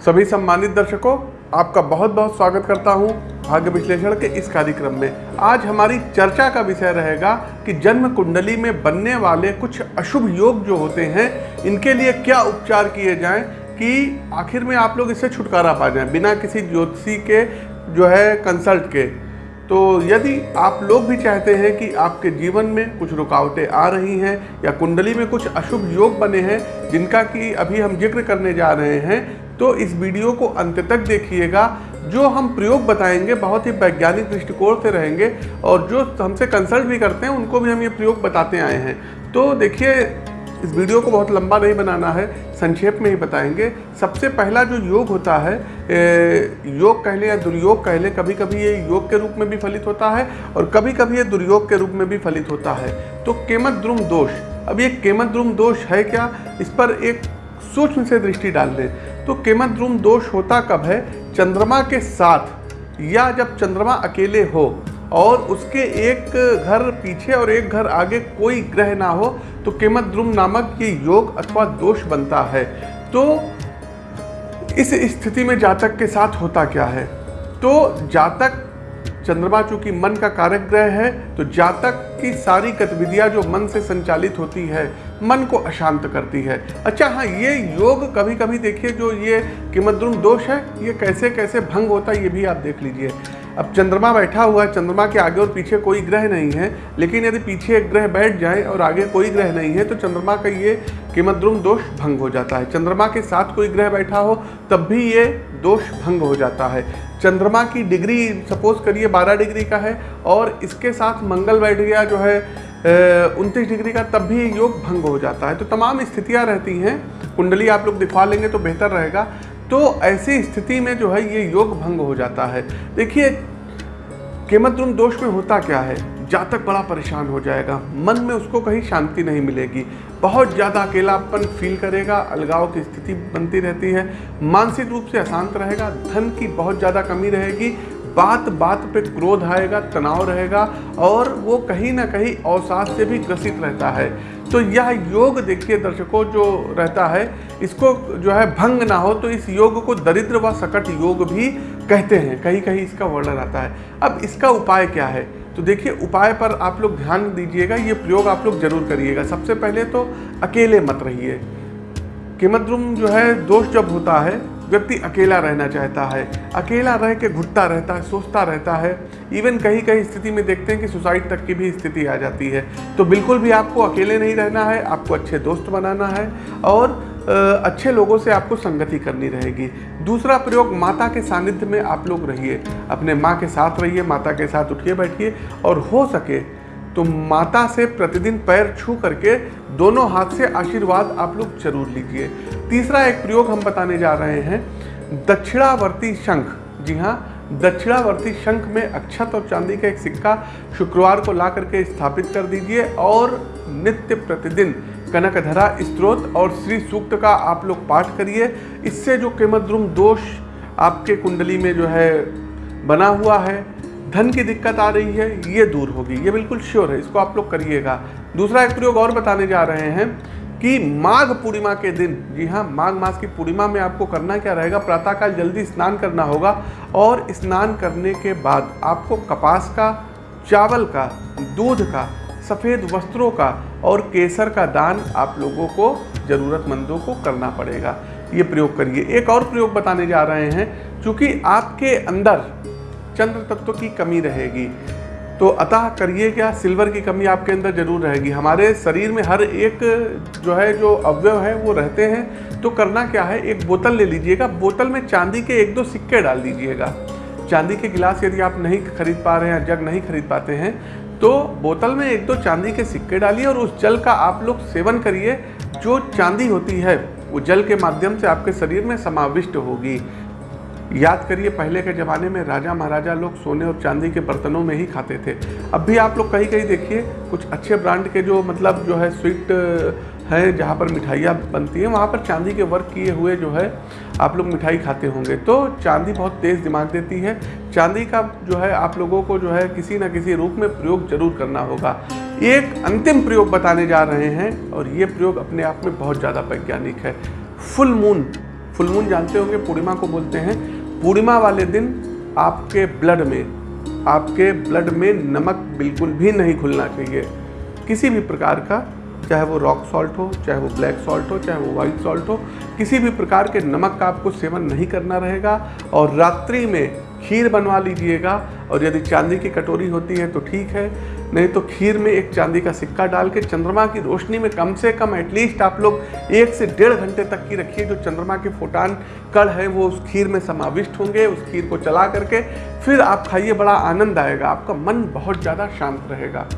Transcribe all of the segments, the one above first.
सभी सम्मानित दर्शकों, आपका बहुत बहुत स्वागत करता हूँ भाग्य विश्लेषण के इस कार्यक्रम में। आज हमारी चर्चा का विषय रहेगा कि जन्म कुंडली में बनने वाले कुछ अशुभ योग जो होते हैं, इनके लिए क्या उपचार किए जाएँ कि आखिर में आप लोग इससे छुटकारा पा जाएँ बिना किसी ज्योतिषी के, जो है कंसल्ट के। तो यदि आप लोग भी चाहते हैं कि आपके जीवन में कुछ रुकावटें आ रही हैं या कुंडली में कुछ अशुभ योग बने हैं, जिनका कि अभी हम ज़िक्र करने जा रहे हैं तो इस वीडियो को अंत तक देखिएगा। जो हम प्रयोग बताएँगे बहुत ही वैज्ञानिक दृष्टिकोण से रहेंगे और जो हमसे कंसल्ट भी करते हैं उनको भी हम ये प्रयोग बताते आए हैं। तो देखिए इस वीडियो को बहुत लंबा नहीं बनाना है संक्षेप में ही बताएँगे। सबसे पहला जो योग होता है ए, योग कह लें या दुर्योग कह लें कभी कभी ये योग के रूप में भी फलित होता है और कभी कभी ये दुर्योग के रूप में भी फलित होता है। तो केमत द्रुम दोष। अब ये केमत द्रुम दोष है क्या? इस पर एक सूक्ष्म से दृष्टि डाल दें। तो केमत द्रुम दोष होता कब है? चंद्रमा के साथ, या जब चंद्रमा अकेले हो और उसके एक घर पीछे और एक घर आगे कोई ग्रह ना हो तो केमत द्रुम नामक ये योग अथवा दोष बनता है। तो इस स्थिति में जातक के साथ होता क्या है? तो जातक चंद्रमा चूँकि मन का कारक ग्रह है तो जातक की सारी गतिविधियाँ जो मन से संचालित होती है, मन को अशांत करती है। अच्छा हाँ ये योग कभी कभी देखिए जो ये किमद्रुम दोष है, ये कैसे कैसे भंग होता है, ये भी आप देख लीजिए। अब चंद्रमा बैठा हुआ है, चंद्रमा के आगे और पीछे कोई ग्रह नहीं है, लेकिन यदि पीछे एक ग्रह बैठ जाए और आगे कोई ग्रह नहीं है तो चंद्रमा का ये किमद्रुम दोष भंग हो जाता है। चंद्रमा के साथ कोई ग्रह बैठा हो, तब भी ये दोष भंग हो जाता है। चंद्रमा की डिग्री, सपोज़ करिए 12 डिग्री का है, और इसके साथ मंगल बैठ गया जो है उनतीस डिग्री का, तब भी योग भंग हो जाता है। तो तमाम स्थितियाँ रहती हैं। कुंडली आप लोग दिखवा लेंगे तो बेहतर रहेगा। तो ऐसी स्थिति में जो है, ये योग भंग हो जाता है। देखिए, केमद्रुम दोष में होता क्या है? जातक बड़ा परेशान हो जाएगा, मन में उसको कहीं शांति नहीं मिलेगी। बहुत ज़्यादा अकेलापन फील करेगा, अलगाव की स्थिति बनती रहती है, मानसिक रूप से अशांत रहेगा, धन की बहुत ज़्यादा कमी रहेगी, बात बात पे क्रोध आएगा, तनाव रहेगा, और वो कहीं ना कहीं अवसाद से भी ग्रसित रहता है। तो यह योग देखिए दर्शकों, जो रहता है, इसको जो है भंग ना हो तो इस योग को दरिद्र व सकट योग भी कहते हैं। कहीं कहीं इसका वर्णन आता है। अब इसका उपाय क्या है? तो देखिए, उपाय पर आप लोग ध्यान दीजिएगा, ये प्रयोग आप लोग ज़रूर करिएगा। सबसे पहले तो अकेले मत रहिए। किमद्रुम जो है, दोष जब होता है, व्यक्ति अकेला रहना चाहता है। अकेला रह के घुटता रहता है, सोचता रहता है। इवन कहीं कहीं स्थिति में देखते हैं कि सुसाइड तक की भी स्थिति आ जाती है। तो बिल्कुल भी आपको अकेले नहीं रहना है, आपको अच्छे दोस्त बनाना है और अच्छे लोगों से आपको संगति करनी रहेगी। दूसरा प्रयोग, माता के सानिध्य में आप लोग रहिए। अपने माँ के साथ रहिए, माता के साथ उठिए, बैठिए और हो सके तो माता से प्रतिदिन पैर छू करके दोनों हाथ से आशीर्वाद आप लोग ज़रूर लीजिए। तीसरा एक प्रयोग हम बताने जा रहे हैं, दक्षिणावर्ती शंख। जी हाँ दक्षिणावर्ती शंख में अक्षत और चांदी का एक सिक्का शुक्रवार को ला करके स्थापित कर दीजिए और नित्य प्रतिदिन कनकधरा स्त्रोत और श्री सूक्त का आप लोग पाठ करिए। इससे जो केमद्रुम दोष आपके कुंडली में जो है बना हुआ है, धन की दिक्कत आ रही है, ये दूर होगी। ये बिल्कुल श्योर है, इसको आप लोग करिएगा। दूसरा एक प्रयोग और बताने जा रहे हैं कि माघ पूर्णिमा के दिन, जी हाँ माघ मास की पूर्णिमा में आपको करना क्या रहेगा? प्रातःकाल जल्दी स्नान करना होगा और स्नान करने के बाद आपको कपास का, चावल का, दूध का सफ़ेद वस्त्रों का और केसर का दान आप लोगों को, ज़रूरतमंदों को करना पड़ेगा। ये प्रयोग करिए। एक और प्रयोग बताने जा रहे हैं क्योंकि आपके अंदर चंद्र तत्व की कमी रहेगी तो अतः करिए क्या? सिल्वर की कमी आपके अंदर ज़रूर रहेगी। हमारे शरीर में हर एक जो है, जो अवयव है, वो रहते हैं तो करना क्या है? एक बोतल ले लीजिएगा। बोतल में चांदी के एक दो सिक्के डाल दीजिएगा। चांदी के गिलास यदि आप नहीं खरीद पा रहे हैं, जग नहीं खरीद पाते हैं तो बोतल में एक दो चांदी के सिक्के डालिए और उस जल का आप लोग सेवन करिए। जो चांदी होती है, वो जल के माध्यम से आपके शरीर में समाविष्ट होगी। याद करिए, पहले के ज़माने में राजा महाराजा लोग सोने और चांदी के बर्तनों में ही खाते थे। अब भी आप लोग कहीं कहीं देखिए, कुछ अच्छे ब्रांड के जो मतलब जो है स्वीट है, जहाँ पर मिठाइयाँ बनती हैं, वहाँ पर चांदी के वर्क किए हुए जो है, आप लोग मिठाई खाते होंगे। तो चांदी बहुत तेज़ दिमाग देती है। चांदी का जो है, आप लोगों को जो है, किसी न किसी रूप में प्रयोग ज़रूर करना होगा। एक अंतिम प्रयोग बताने जा रहे हैं, और ये प्रयोग अपने आप में बहुत ज़्यादा वैज्ञानिक है। Full moon. फुल मून जानते होंगे, पूर्णिमा को बोलते हैं। पूर्णिमा वाले दिन आपके ब्लड में, आपके ब्लड में नमक बिल्कुल भी नहीं खुलना चाहिए। किसी भी प्रकार का चाहे वो रॉक सॉल्ट हो, चाहे वो ब्लैक सॉल्ट हो, चाहे वो वाइट सॉल्ट हो, किसी भी प्रकार के नमक का आपको सेवन नहीं करना रहेगा और रात्रि में खीर बनवा लीजिएगा और यदि चांदी की कटोरी होती है तो ठीक है, नहीं तो खीर में एक चांदी का सिक्का डाल के चंद्रमा की रोशनी में कम से कम एटलीस्ट आप लोग एक से डेढ़ घंटे तक की रखिए, जो चंद्रमा के फोटान कड़ है वो उस खीर में समाविष्ट होंगे, उस खीर को चला करके फिर आप खाइए, बड़ा आनंद आएगा, आपका मन बहुत ज़्यादा शांत रहेगा।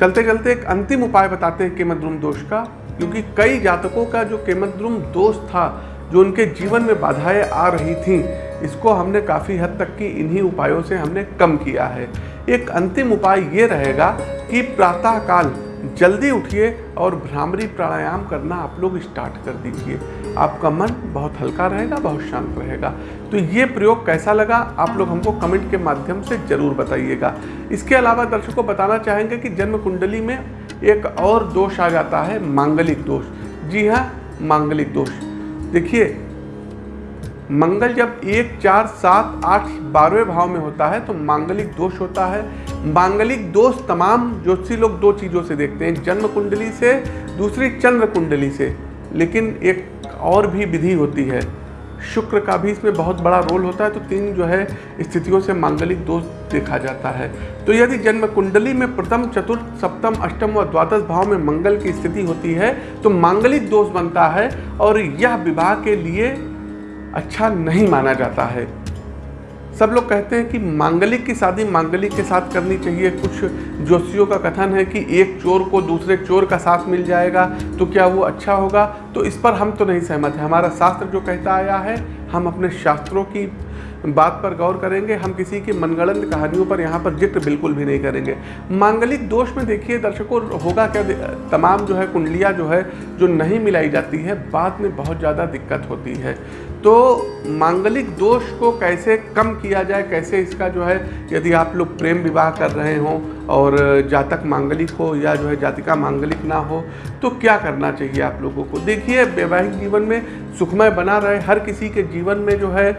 चलते चलते एक अंतिम उपाय बताते हैं केमद्रुम दोष का, क्योंकि कई जातकों का जो केमद्रुम दोष था, जो उनके जीवन में बाधाएँ आ रही थीं, इसको हमने काफ़ी हद तक की इन्हीं उपायों से हमने कम किया है। एक अंतिम उपाय ये रहेगा कि प्रातःकाल जल्दी उठिए और भ्रामरी प्राणायाम करना आप लोग स्टार्ट कर दीजिए। आपका मन बहुत हल्का रहेगा, बहुत शांत रहेगा। तो ये प्रयोग कैसा लगा? आप लोग हमको कमेंट के माध्यम से ज़रूर बताइएगा। इसके अलावा दर्शकों बताना चाहेंगे कि जन्म कुंडली में एक और दोष आ जाता है, मांगलिक दोष। जी हाँ मांगलिक दोष। देखिए, मंगल जब एक, चार, सात, आठ, बारहवें भाव में होता है तो मांगलिक दोष होता है। मांगलिक दोष तमाम ज्योतिषी लोग दो चीज़ों से देखते हैं, जन्म कुंडली से, दूसरी चंद्र कुंडली से। लेकिन एक और भी विधि होती है। शुक्र का भी इसमें बहुत बड़ा रोल होता है तो तीन जो है, स्थितियों से मांगलिक दोष देखा जाता है। तो यदि जन्म कुंडली में प्रथम, चतुर्थ, सप्तम, अष्टम व द्वादश भाव में मंगल की स्थिति होती है तो मांगलिक दोष बनता है और यह विवाह के लिए अच्छा नहीं माना जाता है। सब लोग कहते हैं कि मांगलिक की शादी मांगलिक के साथ करनी चाहिए। कुछ जोशियों का कथन है कि एक चोर को दूसरे चोर का साथ मिल जाएगा तो क्या वो अच्छा होगा? तो इस पर हम तो नहीं सहमत हैं। हमारा शास्त्र जो कहता आया है, हम अपने शास्त्रों की बात पर गौर करेंगे। हम किसी की मनगणन कहानियों पर यहाँ पर ज़िक्र बिल्कुल भी नहीं करेंगे। मांगलिक दोष में देखिए, दर्शकों, होगा क्या? तमाम जो है, कुंडलियाँ जो है, जो नहीं मिलाई जाती है, बाद में बहुत ज़्यादा दिक्कत होती है। तो मांगलिक दोष को कैसे कम किया जाए, कैसे इसका जो है, यदि आप लोग प्रेम विवाह कर रहे हों और जातक मांगलिक हो या जो है, जातिका मांगलिक ना हो तो क्या करना चाहिए आप लोगों को? देखिए, वैवाहिक जीवन में सुखमय बना रहे हर किसी के जीवन में जो है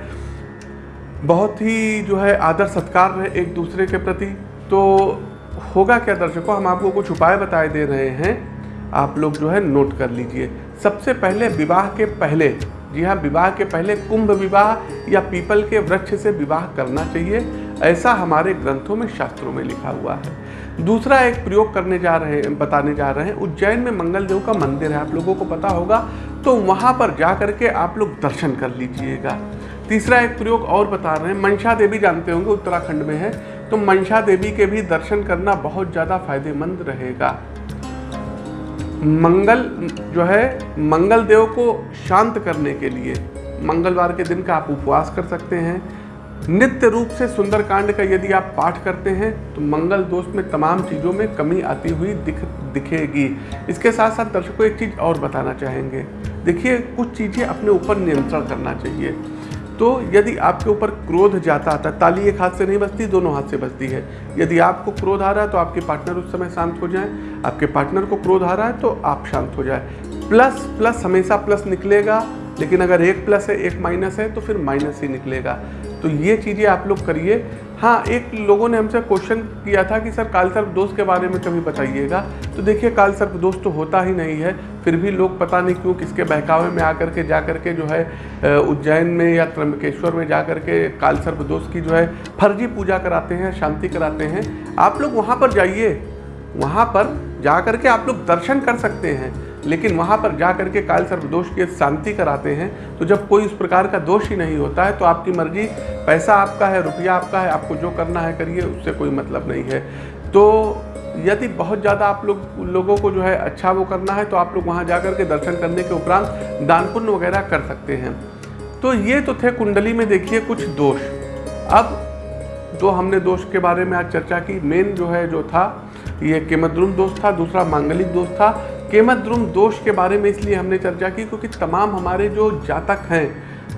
बहुत ही जो है आदर सत्कार रहे एक दूसरे के प्रति। तो होगा क्या दर्शकों? हम आपको कुछ उपाय बताए दे रहे हैं। आप लोग जो है नोट कर लीजिए। सबसे पहले विवाह के पहले, जी हाँ विवाह के पहले कुंभ विवाह या पीपल के वृक्ष से विवाह करना चाहिए। ऐसा हमारे ग्रंथों में, शास्त्रों में लिखा हुआ है। दूसरा एक प्रयोग करने जा रहे हैं, बताने जा रहे हैं। उज्जैन में मंगल देव का मंदिर है, आप लोगों को पता होगा। तो वहाँ पर जा करके आप लोग दर्शन कर लीजिएगा। तीसरा एक प्रयोग और बता रहे हैं। मनसा देवी जानते होंगे, उत्तराखंड में है। तो मनसा देवी के भी दर्शन करना बहुत ज़्यादा फ़ायदेमंद रहेगा। मंगल जो है, मंगल देव को शांत करने के लिए, मंगलवार के दिन का आप उपवास कर सकते हैं। नित्य रूप से सुंदरकांड का यदि आप पाठ करते हैं तो मंगल दोष में तमाम चीज़ों में कमी आती हुई दिख, दिखेगी। इसके साथ साथ दर्शकों एक चीज़ और बताना चाहेंगे। देखिए, कुछ चीज़ें अपने ऊपर नियंत्रण करना चाहिए। तो यदि आपके ऊपर क्रोध जाता आता ताली एक हाथ से नहीं बचती दोनों हाथ से बचती है। यदि आपको क्रोध आ रहा है तो आपके पार्टनर उस समय शांत हो जाए। आपके पार्टनर को क्रोध आ रहा है तो आप शांत हो जाए। प्लस प्लस हमेशा प्लस निकलेगा, लेकिन अगर एक प्लस है, एक माइनस है तो फिर माइनस ही निकलेगा। तो ये चीज़ें आप लोग करिए। हाँ एक लोगों ने हमसे क्वेश्चन किया था कि, सर, काल सर्प दोष के बारे में कभी बताइएगा? तो देखिए, काल सर्प दोष तो होता ही नहीं है, फिर भी लोग पता नहीं क्यों किसके बहकावे में आकर के जा कर के जो है उज्जैन में या त्रम्बकेश्वर में जा कर के काल सर्प दोष की जो है, फर्जी पूजा कराते हैं, शांति कराते हैं। आप लोग वहाँ पर जाइए। वहाँ पर जा कर के आप लोग दर्शन कर सकते हैं, लेकिन वहाँ पर जा करके काल सर्वदोष की शांति कराते हैं। तो जब कोई उस प्रकार का दोष ही नहीं होता है तो आपकी मर्ज़ी, पैसा आपका है, रुपया आपका है, आपको जो करना है करिए, उससे कोई मतलब नहीं है। तो यदि बहुत ज़्यादा आप लोग, लोगों को जो है अच्छा वो करना है तो आप लोग वहाँ जा कर के दर्शन करने के उपरांत दान पुण्य वगैरह कर सकते हैं। तो ये तो थे कुंडली में देखिए कुछ दोष। अब जो हमने दोष के बारे में आज चर्चा की मेन जो है जो था ये केमद्रुम दोष था, दूसरा मांगलिक दोष था। केमद्रुम दोष के बारे में इसलिए हमने चर्चा की क्योंकि तमाम हमारे जो जातक हैं,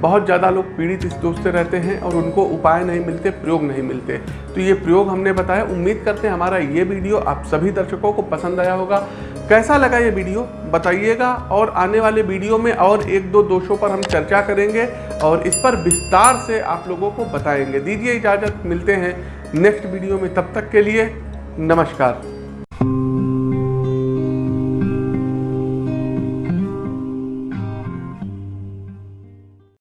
बहुत ज़्यादा लोग पीड़ित इस दोष से रहते हैं और उनको उपाय नहीं मिलते, प्रयोग नहीं मिलते। तो ये प्रयोग हमने बताया। उम्मीद करते हैं हमारा ये वीडियो आप सभी दर्शकों को पसंद आया होगा। कैसा लगा ये वीडियो? बताइएगा और आने वाले वीडियो में और एक दो दोषों पर हम चर्चा करेंगे और इस पर विस्तार से आप लोगों को बताएँगे। दीजिए इजाज़त, मिलते हैं नेक्स्ट वीडियो में। तब तक के लिए नमस्कार।